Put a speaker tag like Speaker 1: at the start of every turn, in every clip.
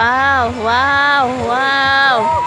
Speaker 1: 哇哦哇哦哇哦。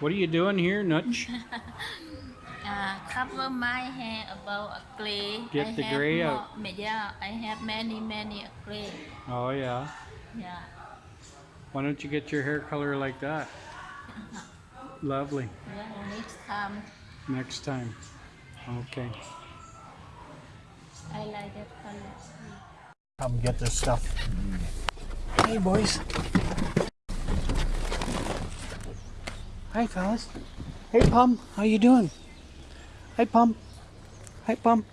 Speaker 2: What are you doing here, Nutch?
Speaker 1: Uh, cover my hair about a clay.
Speaker 2: Get
Speaker 1: I
Speaker 2: the gray
Speaker 1: more-
Speaker 2: out.
Speaker 1: Yeah, I have many, many clay.
Speaker 2: Oh yeah.
Speaker 1: Yeah.
Speaker 2: Why don't you get your hair color like that? Lovely.
Speaker 1: Yeah, next time
Speaker 2: Next time. Okay.
Speaker 1: I like that color.
Speaker 2: Come get this stuff. Hey boys. Hi fellas. Hey Pum, how you doing? Hi Pum. Hi Pum.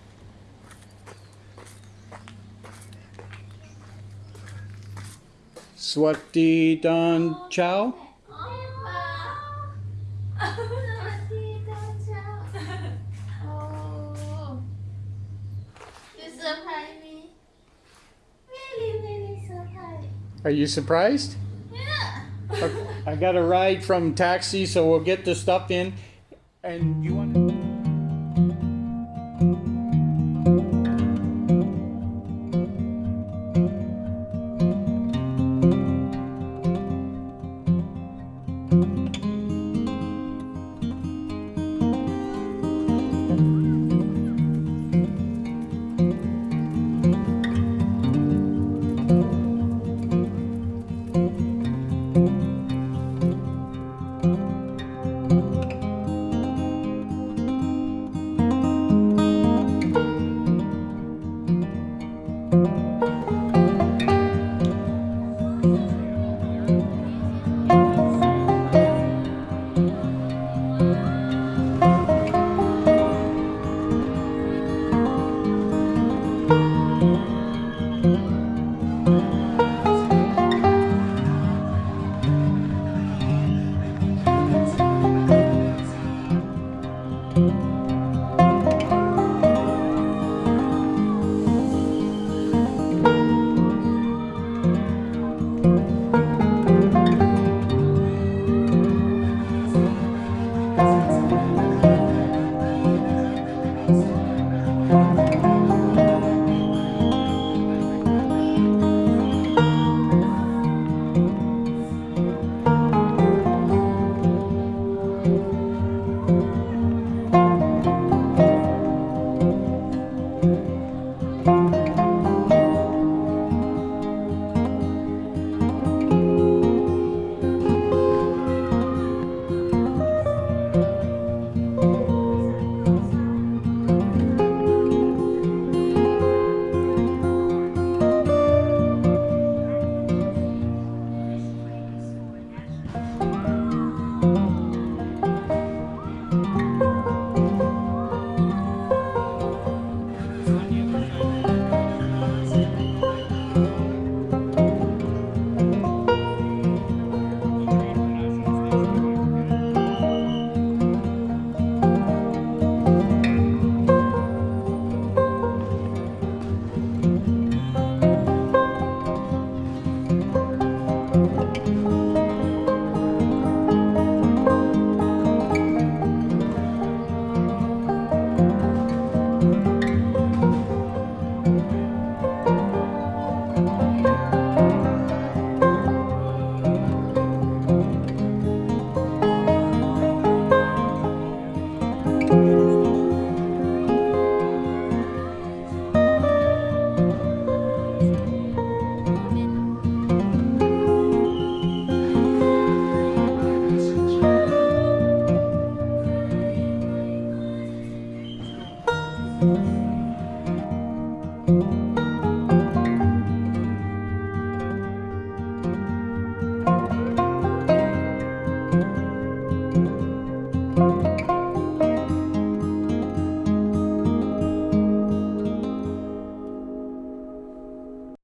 Speaker 2: Swati Dan Chow.
Speaker 1: Oh, you surprise me. Really, really surprise.
Speaker 2: Are you surprised?
Speaker 1: Yeah.
Speaker 2: I got a ride from taxi, so we'll get the stuff in. And you want? Thank